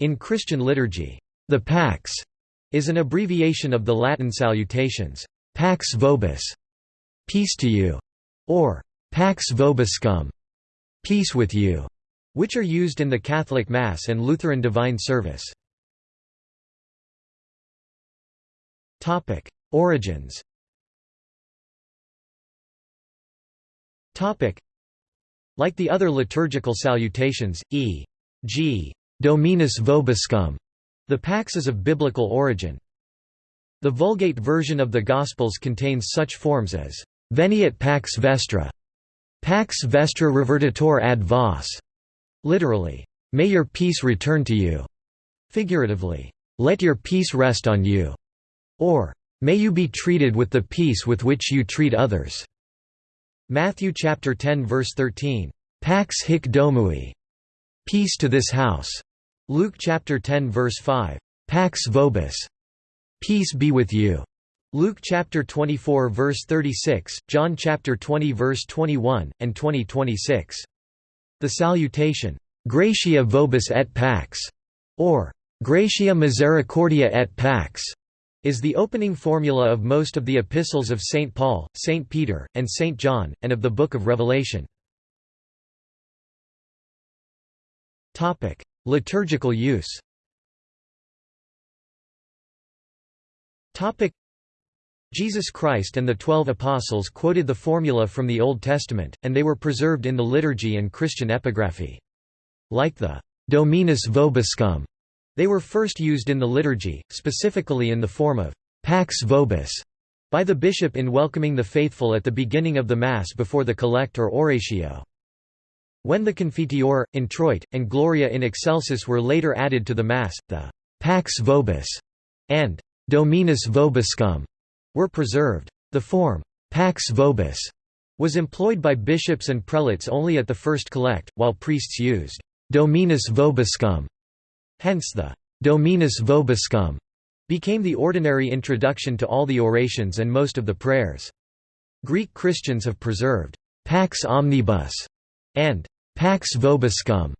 In Christian liturgy, the Pax is an abbreviation of the Latin salutations, Pax vobis, peace to you, or Pax vobiscum, peace with you, which are used in the Catholic Mass and Lutheran Divine Service. Topic: Origins Topic: Like the other liturgical salutations, e.g. Dominus vobiscum, the Pax is of biblical origin. The Vulgate version of the Gospels contains such forms as Veniat pax vestra, pax vestra revertitur ad vos, literally, may your peace return to you, figuratively, let your peace rest on you, or may you be treated with the peace with which you treat others. Matthew chapter 10 verse 13, Pax hic domui, peace to this house. Luke chapter 10 verse 5, Pax vobis, peace be with you. Luke chapter 24 verse 36, John chapter 20 verse 21 and 20 26. The salutation, Gratia vobis et pax, or Gratia misericordia et pax, is the opening formula of most of the epistles of St. Paul, St. Peter, and St. John, and of the Book of Revelation. Liturgical use Jesus Christ and the Twelve Apostles quoted the formula from the Old Testament, and they were preserved in the liturgy and Christian epigraphy. Like the Dominus vobiscum, they were first used in the liturgy, specifically in the form of Pax vobis by the bishop in welcoming the faithful at the beginning of the Mass before the collect or oratio. When the Confiteor, Introit, and Gloria in Excelsis were later added to the Mass, the «Pax Vobis» and «Dominus Vobiscum» were preserved. The form «Pax Vobis» was employed by bishops and prelates only at the first collect, while priests used «Dominus Vobiscum». Hence the «Dominus Vobiscum» became the ordinary introduction to all the orations and most of the prayers. Greek Christians have preserved «Pax Omnibus» and Pax Vobiscum.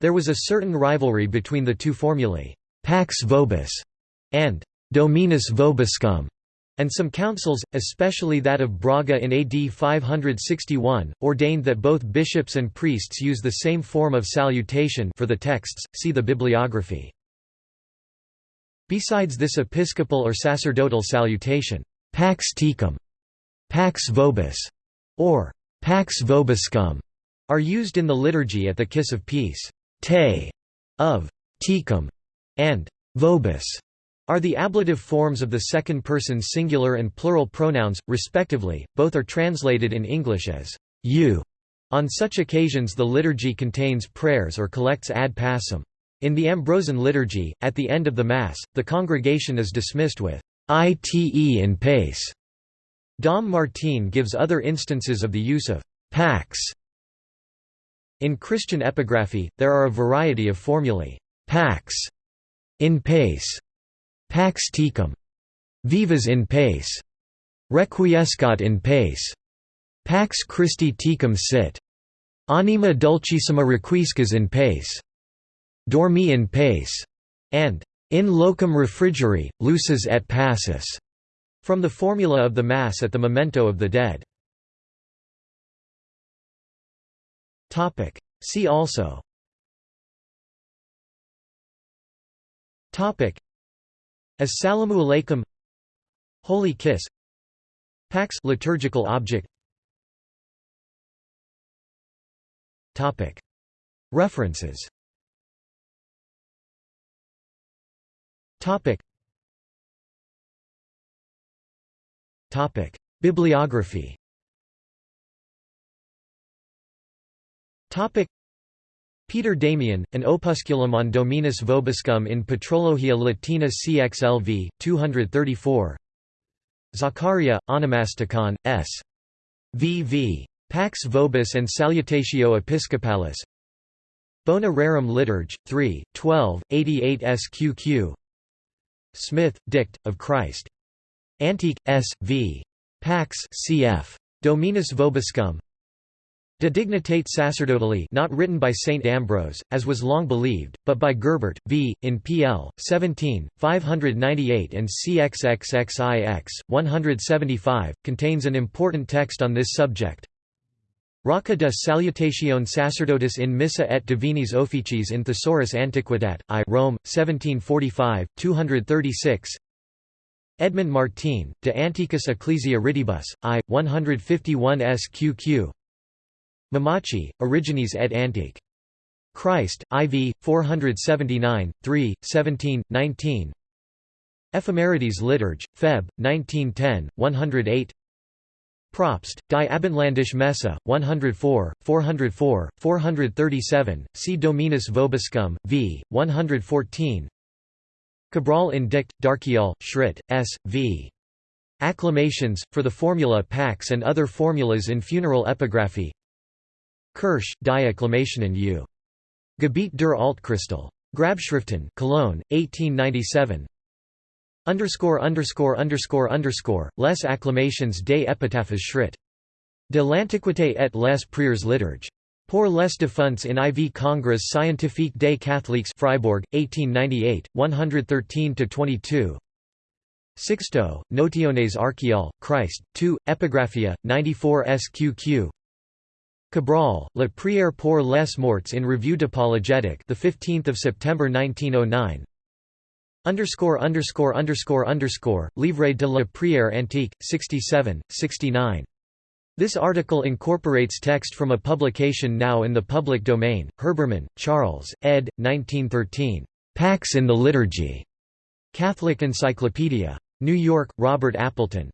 There was a certain rivalry between the two formulae, Pax Vobis and Dominus Vobiscum, and some councils, especially that of Braga in AD 561, ordained that both bishops and priests use the same form of salutation for the texts. See the bibliography. Besides this episcopal or sacerdotal salutation, Pax Tecum, Pax Vobis, or Pax vobiscum are used in the liturgy at the Kiss of Peace. Te of tecum and vobis are the ablative forms of the second person singular and plural pronouns, respectively, both are translated in English as you. On such occasions the liturgy contains prayers or collects ad pacem. In the Ambrosian liturgy, at the end of the Mass, the congregation is dismissed with ite in pace. Dom Martin gives other instances of the use of «pax». In Christian epigraphy, there are a variety of formulae, «pax», «in pace», «pax tecum», «vivas in pace», «requiescat in pace», «pax Christi tecum sit», «anima dulcissima requiescas in pace», «dormi in pace», and «in locum refrigeri, lucis et pacis, from the formula of the Mass at the memento of the dead. See also. As Salamu Alaykum. Holy Kiss. Pax liturgical object. References. Topic: Bibliography. Topic: Peter Damian, an opusculum on Dominus Vobiscum in Patrologia Latina CXLV, 234 Zaccaria, Onomasticon, S. V.V. Pax Vobis and Salutatio Episcopalis Bona Rerum Liturg, 3, 12, 88 SQQ Smith, Dict, of Christ Antique, S. V. Pax cf. Dominus Vobiscum De Dignitate Sacerdotali not written by Saint Ambrose, as was long believed, but by Gerbert, v. in pl. 17, 598 and CXXXIX, 175, contains an important text on this subject. Rocca de Salutatione Sacerdotis in Missa et Divinis Officis in Thesaurus Antiquitat, I Rome, 1745, 236 Edmund Martin, De Antiquis Ecclesia Ritibus, I, 151 SQQ Mamachi, Origines et Antique. Christ, IV, 479, 3, 17, 19 Ephemerides Liturg, Feb. 1910, 108 Probst, Die Abendländische Messe, 104, 404, 437, C. Dominus Vobiscum, v. 114 Cabrol in Dict, Darchial, Schritt, S. v. Acclamations, for the formula Pax and other formulas in funeral epigraphy Kirsch, Die Acclamationen U. Gebiet der Altchrystal. Grabschriften, Cologne, 1897. Underscore underscore underscore underscore Les acclamations des épitaphes Schritt. De l'Antiquité et les prières liturges. Pour les défunts in IV Congrès scientifique des catholiques Freiburg, 1898, 113–22 Sixto, Notiones Archial, Christ, 2, Epigraphia, 94 SQQ Cabrol, La Prière pour les morts in Revue d'Apologétique, the 15th of September 1909. Underscore underscore underscore underscore Livre de la Prière antique, 67, 69. This article incorporates text from a publication now in the public domain. Herbermann, Charles, ed. 1913. Pax in the Liturgy. Catholic Encyclopedia. New York, Robert Appleton.